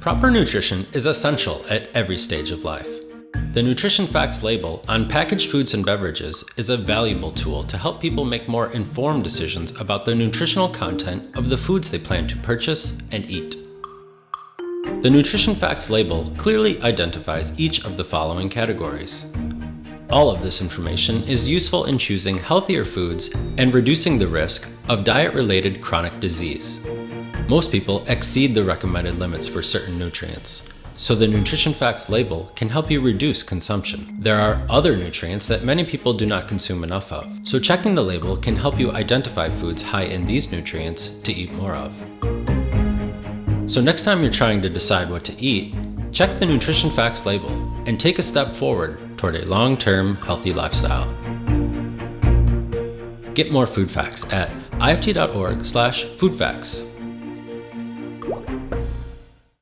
Proper nutrition is essential at every stage of life. The Nutrition Facts label on packaged foods and beverages is a valuable tool to help people make more informed decisions about the nutritional content of the foods they plan to purchase and eat. The Nutrition Facts label clearly identifies each of the following categories. All of this information is useful in choosing healthier foods and reducing the risk of diet-related chronic disease. Most people exceed the recommended limits for certain nutrients, so the Nutrition Facts label can help you reduce consumption. There are other nutrients that many people do not consume enough of, so checking the label can help you identify foods high in these nutrients to eat more of. So next time you're trying to decide what to eat, check the Nutrition Facts label and take a step forward toward a long-term healthy lifestyle. Get more food facts at ift.org slash foodfacts. Thank you.